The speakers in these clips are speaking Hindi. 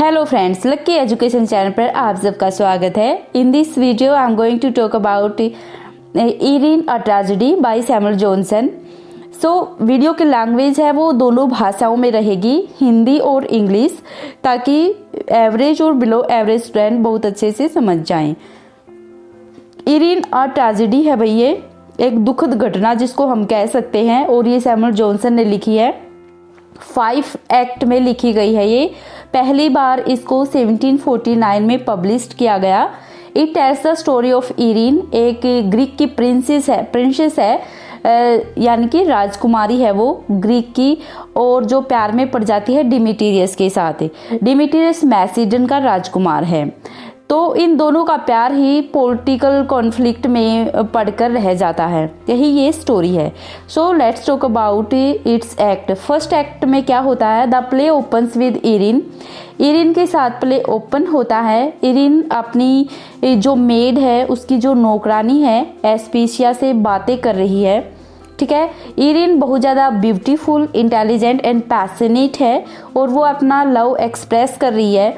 Hello friends Lucky education channel पर आप सबका स्वागत है। In this video I am going to talk about Irene a tragedy by Samuel Johnson so video की लैंग्वेज है वो दोनों भाषाओं में रहेगी, हिंदी और इंग्लिश, ताकि एवरेज और बिलो एवरेज स्टूडेंट बहुत अच्छे से समझ जाएँ। इरिन अ ट्रेजिडी है भैया, एक दुखद घटना जिसको हम कह सकते हैं, और ये सैमुअल जॉनसन ने लिखी है। फाइव एक्ट में लिखी गई है ये। पहली बार इसको 1749 में पब्लिश किया गया। It tells the story of Irene एक ग्रीक की प्रिंसेस है प्रिंसेस है यानी कि राजकुमारी है वो ग्रीक की, और जो प्यार में पड़ जाती है डिमिटीरियस के साथ। डिमिटीरियस मैसिडन का राजकुमार है। तो इन दोनों का प्यार ही पॉलिटिकल कॉन्फ्लिक्ट में पढ़कर रह जाता है। यही ये स्टोरी है। So let's talk about its act first act में क्या होता है? The play opens with Irene Irene के साथ प्ले ओपन होता है। इरिन अपनी जो मेड है, उसकी जो नौकरानी है एस्पीशिया से बातें कर रही है। ठीक है? इरिन बहुत ज़्यादा ब्यूटीफुल इंटेलिजेंट एंड पैसनेट है और वो अपना लव एक्सप्रेस कर रही है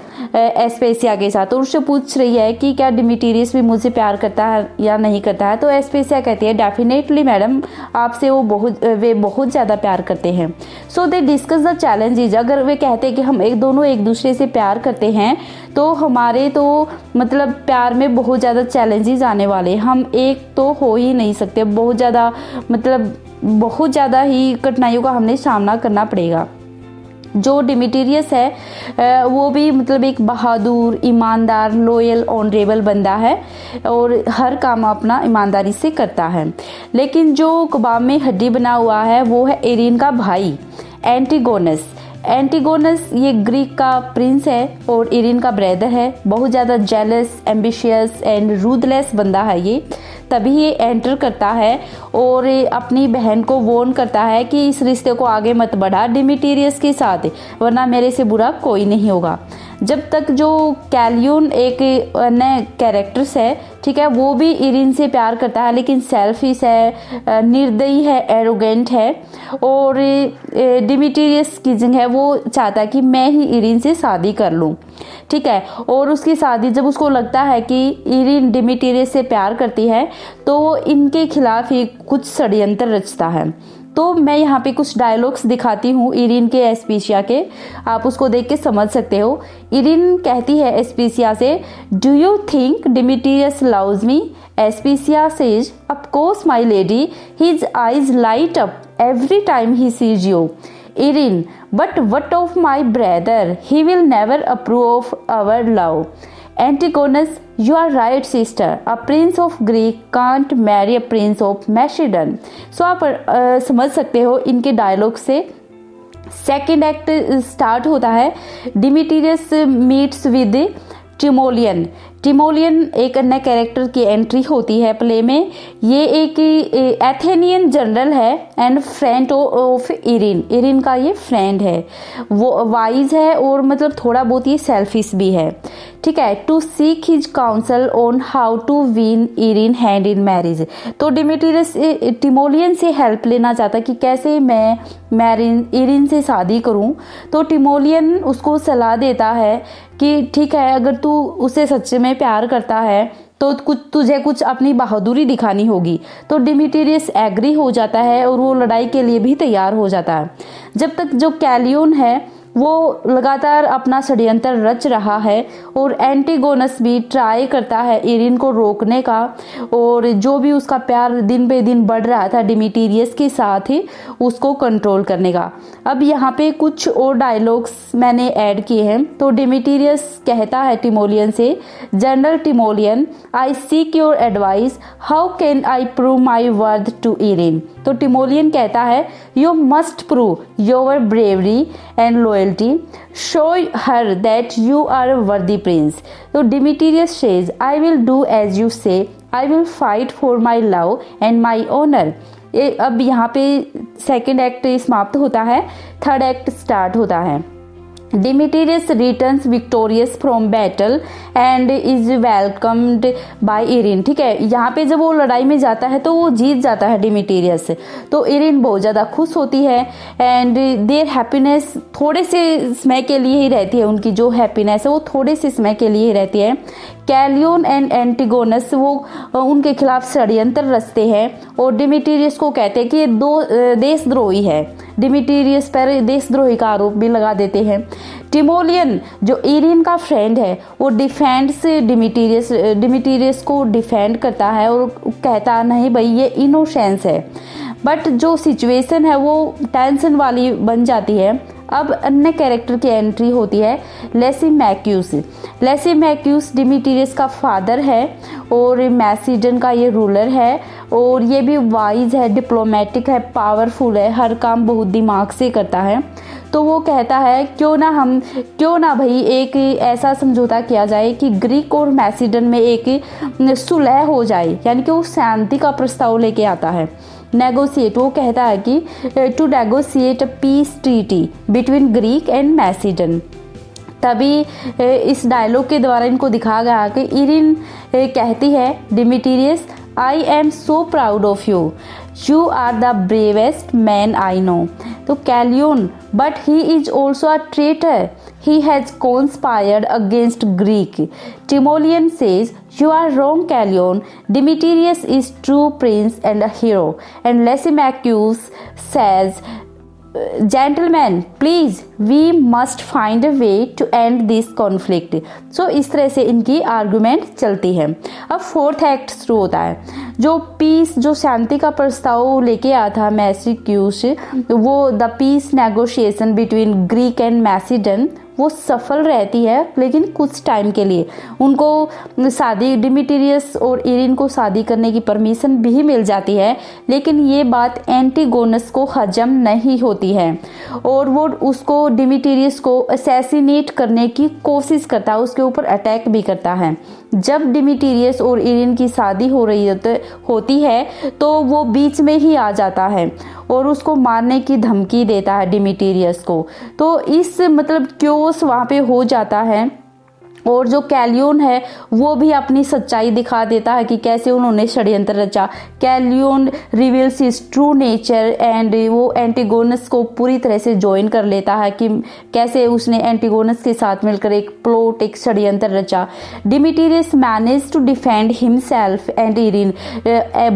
एस्पेसिया के साथ। और उससे पूछ रही है कि क्या डिमिटीरियस भी मुझसे प्यार करता है या नहीं करता है? तो एस्पेसिया कहती है डेफिनेटली मैडम आपसे वो बहुत वे बहुत ज़्यादा प्यार करते हैं। So they discuss the challenges अगर वे कहते हैं कि हम एक, दोनों एक दूसरे से प्यार करते हैं तो हमारे तो मतलब प्यार में बहुत ज़्यादा चैलेंजेस आने वाले हम एक तो हो ही नहीं सकते। बहुत ज़्यादा मतलब बहुत ज़्यादा ही कठिनाइयों का हमने सामना करना पड़ेगा। जो डिमिटीरियस है वो भी मतलब एक बहादुर, ईमानदार लॉयल ऑनरेबल बंदा है और हर काम अपना ईमानदारी से करता है। लेकिन जो कबाब में हड्डी बना हुआ है, वो है एरिन का भाई एंटीगोनस एंटीगोनस ये ग्रीक का प्रिंस है और इरिन का ब्रदर है। बहुत ज़्यादा जेलस एम्बिशियस एंड रूदलेस बंदा है ये। तभी ये एंटर करता है और अपनी बहन को वोन करता है कि इस रिश्ते को आगे मत बढ़ा डिमिटीरियस के साथ, वरना मेरे से बुरा कोई नहीं होगा। जब तक जो कैलियन एक नए कैरेक्टर्स है, ठीक है, वो भी इरिन से प्यार करता है, लेकिन सेल्फिश है निर्दयी है एरोगेंट है, और डिमिटीरियस किजिंग है, वो चाहता है कि मैं ही इरिन से शादी कर लूँ, ठीक है, और उसकी शादी जब उसको लगता है कि इरिन डिमिटीरियस से प्यार करती है तो इनके खिलाफ ही कुछ षड्यंत्र रचता है। तो मैं यहाँ पे कुछ डायलॉग्स दिखाती हूँ इरिन के एस्पीशिया के। आप उसको देख के समझ सकते हो। इरिन कहती है एस्पीशिया से do you think Demetrius loves me Aspasia says course my lady his eyes light up every time he sees you Irene but what of my brother he will never approve of our love Antigonus you are right sister a prince of Greek can't marry a prince of Macedon so आप आ, समझ सकते हो इनके डायलॉग से। सेकेंड एक्ट स्टार्ट होता है। Demetrius meets with Timoleon Timoleon एक अन्य कैरेक्टर की एंट्री होती है प्ले में। ये एक एथेनियन जनरल है and friend of Irene Irene का ये फ्रेंड है। वो वाइज है और मतलब थोड़ा बहुत ये सेल्फिश भी है। ठीक है to seek his counsel on how to win Irene hand in marriage तो डिमिटीरियस टिमोलियन से हेल्प लेना चाहता कि कैसे मैं मैरिन इरिन से शादी करूँ। तो टिमोलियन उसको सलाह देता है कि, ठीक है, अगर तू उसे सच्चे में प्यार करता है तो कुछ, तुझे कुछ अपनी बहादुरी दिखानी होगी। तो डिमिटेरियस एग्री हो जाता है और वो लड़ाई के लिए भी तैयार हो जाता है। जब तक जो कैलियोन है वो लगातार अपना षड्यंत्र रच रहा है और एंटीगोनस भी ट्राई करता है इरिन को रोकने का और जो भी उसका प्यार दिन पे दिन बढ़ रहा था डिमिटीरियस के साथ ही उसको कंट्रोल करने का। अब यहाँ पे कुछ और डायलॉग्स मैंने ऐड किए हैं। तो डिमिटीरियस कहता है टिमोलियन से general Timoleon I seek your advice how can I prove my worth to Irene तो टिमोलियन कहता है you must prove your bravery and loyalty show her that you are a worthy prince तो Demetrius I I will do as you say I will fight for my love and my honour अब यहाँ पे सेकेंड एक्ट समाप्त होता है. थर्ड एक्ट स्टार्ट होता है. Demetrius returns victorious from battle and is welcomed by Irene ठीक है, यहाँ पे जब वो लड़ाई में जाता है तो वो जीत जाता है डिमिटेरियस तो इरिन बहुत ज़्यादा खुश होती है एंड देर हैप्पीनेस थोड़े से समय के लिए ही रहती है। उनकी जो हैप्पीनेस है वो थोड़े से समय के लिए ही रहती है। कैलियन एंड एंटीगोनस वो उनके खिलाफ षड्यंत्र रचते हैं और डिमिटेरियस को कहते हैं कि ये दो देशद्रोही है। डिमिटेरियस पर देशद्रोही का आरोप भी लगा देते हैं। टिमोलियन, जो इरिन का फ्रेंड है, वो डिफेंड्स डिमिटीरियस डिमिटीरियस को डिफेंड करता है और कहता नहीं, भाई, ये इनोसेंस है। बट जो सिचुएशन है, वो टेंशन वाली बन जाती है। अब अन्य कैरेक्टर की एंट्री होती है Lysimachus Lysimachus Demetrius का फादर है और मैसीडन का ये रूलर है। और ये भी वाइज है डिप्लोमेटिक है पावरफुल है, हर काम बहुत दिमाग से करता है। तो वो कहता है, क्यों ना हम, क्यों ना भाई एक ऐसा समझौता किया जाए कि ग्रीक और मैसीडन में एक सुलह हो जाए, यानी कि वो शांति का प्रस्ताव लेके आता है। नेगोशिएट वो कहता है कि to negotiate peace treaty between Greek and Macedon तभी, इस डायलॉग के द्वारा इनको दिखाया गया कि इरिन कहती है Demetrius I am so proud of you you are the bravest man I know तो कैलियन but he is also a traitor he has conspired against Greek. Timoleon says, You are wrong, Callion. Demetrius is true prince and a hero. And Lysimachus says, gentleman please we must find a way to end this conflict so इस तरह से इनकी आर्ग्यूमेंट चलती है। अब फोर्थ एक्ट शुरू होता है। जो पीस जो शांति का प्रस्ताव लेके आया था मैसिक्यूस वो the peace negotiation between Greek and Macedon वो सफल रहती है, लेकिन कुछ टाइम के लिए। उनको शादी डिमिटीरियस और इरिन को शादी करने की परमिशन भी मिल जाती है, लेकिन ये बात एंटीगोनस को हजम नहीं होती है। और वो उसको डिमिटीरियस को असैसिनेट करने की कोशिश करता है, उसके ऊपर अटैक भी करता है। जब डिमिटीरियस और इरिन की शादी हो रही होती है तो वो बीच में ही आ जाता है और उसको मारने की धमकी देता है डिमिटीरियस को। तो इस मतलब क्योस वहाँ पे हो जाता है और जो कैलियन है, वो भी अपनी सच्चाई दिखा देता है कि कैसे उन्होंने षड्यंत्र रचा। Callion reveals is true nature and वो एंटीगोनस को पूरी तरह से ज्वाइन कर लेता है कि कैसे उसने एंटीगोनस के साथ मिलकर एक प्लॉट एक षड्यंत्र रचा। Demetrius manage to defend himself and Irene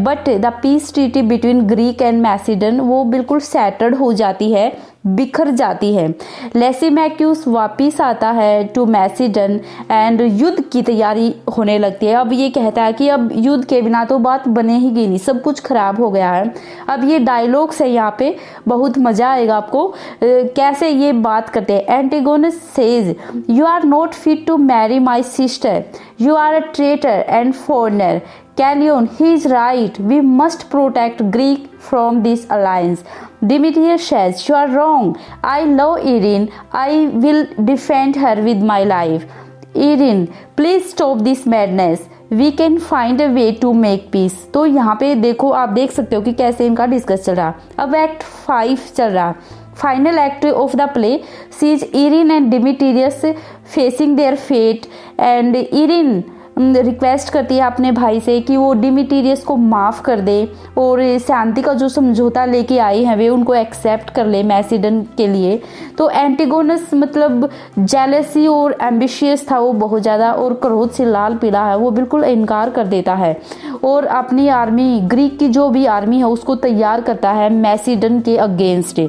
but the peace treaty between Greek and Macedon वो बिल्कुल सेटर्ड हो जाती है। बिखर जाती है। लेसीमैक्यूस वापिस आता है टू मैसीडन एंड युद्ध की तैयारी होने लगती है। अब ये कहता है कि अब युद्ध के बिना तो बात बने ही नहीं, सब कुछ खराब हो गया है। अब ये डायलॉग्स है यहाँ पे, बहुत मज़ा आएगा आपको। कैसे ये बात करते हैं? Antigonus says you are not fit to marry my sister you are a traitor and foreigner Callion, he is right. We must protect Greek from this alliance. Demetrius says, You are wrong. I love Erin. I will defend her with my life. Erin, please stop this madness. We can find a way to make peace तो यहाँ पे देखो आप देख सकते हो कि कैसे इनका डिस्कस चल रहा अब एक्ट फाइव चल रहा final act of the play sees Irene and Demetrius facing their fate and Irene request करती है अपने भाई से कि वो डिमिटीरियस को माफ़ कर दे और शांति का जो समझौता लेके आई हैं, वे उनको एक्सेप्ट कर ले मैसीडन के लिए। तो एंटीगोनस मतलब जेलसी और एम्बिशियस था वो बहुत ज़्यादा और क्रोध से लाल पीला है, वो बिल्कुल इनकार कर देता है। और अपनी आर्मी ग्रीक की जो भी आर्मी है, उसको तैयार करता है मैसीडन के अगेंस्ट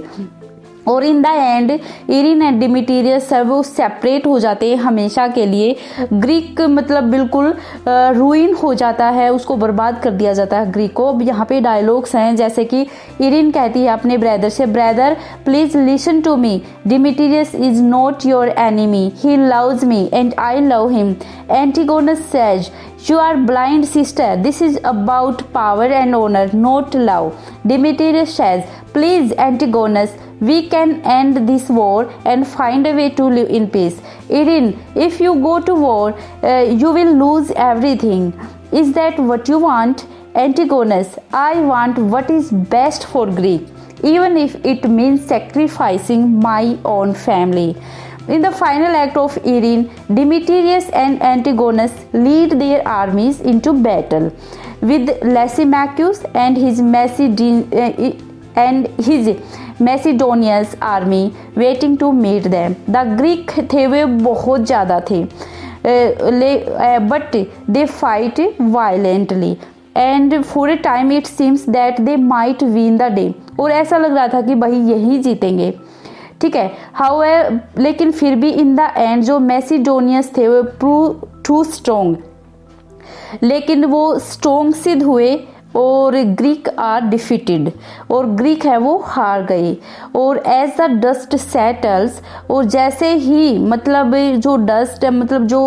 और in the end Irene and Demetrius है, वो सेपरेट हो जाते हैं हमेशा के लिए। ग्रीक मतलब बिल्कुल रूइन हो जाता है, उसको बर्बाद कर दिया जाता है ग्रीक को। अब यहाँ पे डायलॉग्स हैं, जैसे कि इरिन कहती है अपने ब्रदर से brother please listen to me Demetrius is not your enemy he loves me and I love him Antigonus says You are blind, sister. This is about power and honor, not love. Demetrius says, Please, Antigonus, we can end this war and find a way to live in peace. Irin, if you go to war, uh, you will lose everything. Is that what you want? Antigonus, I want what is best for Greek, even if it means sacrificing my own family. In the final act of Irene, Demetrius and Antigonus lead their armies into battle, with Lysimachus and his Macedon uh, and his Macedonia's army waiting to meet them. The Greek थे वे बहुत ज़्यादा थे but they fight violently and for a time it seems that they might win the day और ऐसा लग रहा था कि भाई यही जीतेंगे ठीक है? हाउ लेकिन फिर भी इन द एंड जो मैसीडोनियस थे, वो प्रू टू स्ट्रोंग लेकिन वो स्ट्रोंग सिद्ध हुए। और ग्रीक आर डिफिटेड और ग्रीक है वो हार गई। और एज द डस्ट सेटल्स और जैसे ही मतलब जो डस्ट मतलब जो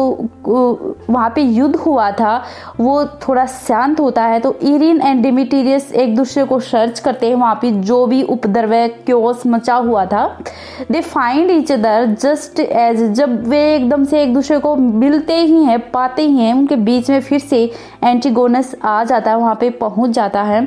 वहाँ पे युद्ध हुआ था, वो थोड़ा शांत होता है तो इरिन एंड डिमिटीरियस एक दूसरे को सर्च करते हैं वहाँ पे, जो भी उपद्रव क्योस मचा हुआ था। They find each other just as जब वे एकदम से एक दूसरे को मिलते ही हैं, पाते ही हैं, उनके बीच में फिर से एंटीगोनस आ जाता है वहाँ पे पहुँच जाता है।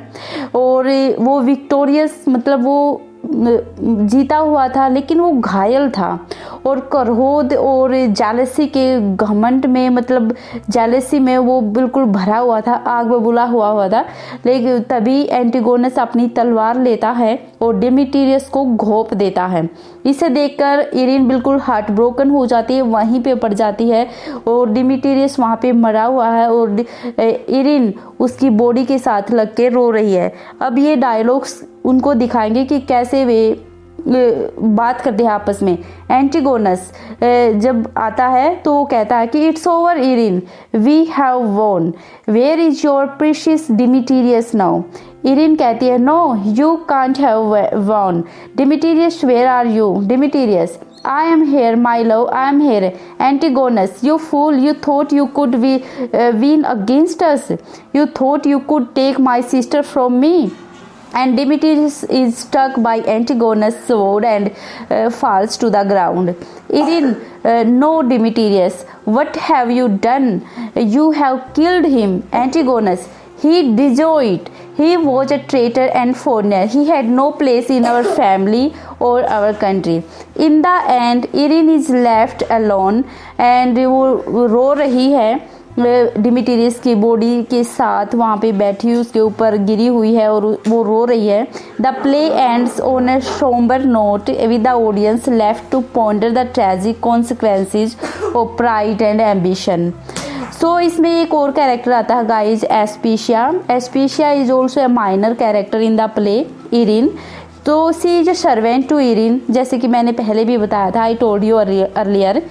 और वो विक्टोरियस मतलब वो जीता हुआ था लेकिन वो घायल था। और करहोद और जालसी के घमंड में मतलब जालसी में वो बिल्कुल भरा हुआ था, आग बबूला हुआ हुआ था। लेकिन तभी एंटीगोनस अपनी तलवार लेता है और डेमिटीरियस को घोप देता है। इसे देखकर इरिन बिल्कुल हार्ट ब्रोकन हो जाती है, वहीं पे पड़ जाती है और डिमिटीरियस वहाँ पे मरा हुआ है और इरिन उसकी बॉडी के साथ लग के रो रही है। अब ये डायलॉग्स उनको दिखाएँगे कि कैसे वे बात करते हैं आपस में एंटीगोनस जब आता है तो वो कहता है कि it's over Irene we have won where is your precious Demetrius now Irene कहती है no you can't have won Demetrius where are you Demetrius I am here, my love, I am here. Antigonus, you fool, you thought you could be, uh, win against us. You thought you could take my sister from me. and Demetrius is struck by Antigonus' sword and uh, falls to the ground. Irin, uh, no, Demetrius, what have you done? You have killed him. Antigonus, he deserted. He was a traitor and foreigner. He had no place in our family or our country. In the end, Irin is left alone and वो रो रही है डिमिटीरियस की बॉडी के साथ वहाँ पे बैठी हुई उसके ऊपर गिरी हुई है और वो रो रही है। The play ends on a sombre note with the audience left to ponder the tragic consequences of pride and ambition so इसमें एक और कैरेक्टर आता है guys Aspasia Aspasia is also a minor character in the play Irene तो she is a servant to Irene जैसे कि मैंने पहले भी बताया था I told you earlier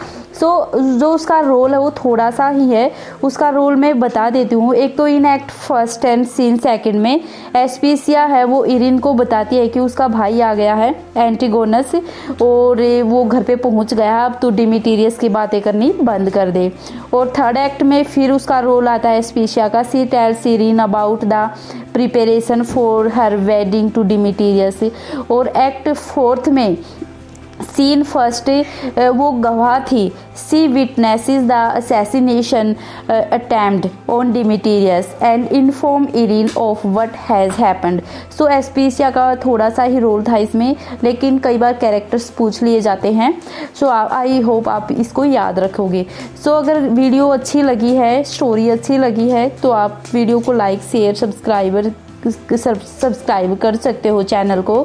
so so, जो उसका रोल है वो थोड़ा सा ही है। उसका रोल मैं बता देती हूँ। एक तो in act first and scene second में एसपीसिया है वो इरिन को बताती है कि उसका भाई आ गया है एंटीगोनस और वो घर पे पहुँच गया अब तो डिमिटीरियस की बातें करनी बंद कर दे। और थर्ड एक्ट में फिर उसका रोल आता है एसपीसिया का। She tell Irene about the preparation for her wedding to Demetrius और एक्ट फोर्थ में सीन फ़र्स्ट वो गवाह थी। She witnesses the assassination attempt on Demetrius and inform Irene of what has happened so S Aspasia का थोड़ा सा ही रोल था इसमें लेकिन कई बार कैरेक्टर्स पूछ लिए जाते हैं। सो आई होप आप इसको याद रखोगे। सो so, अगर वीडियो अच्छी लगी है स्टोरी अच्छी लगी है तो आप वीडियो को लाइक शेयर सब्सक्राइबर सब्सक्राइब कर सकते हो चैनल को।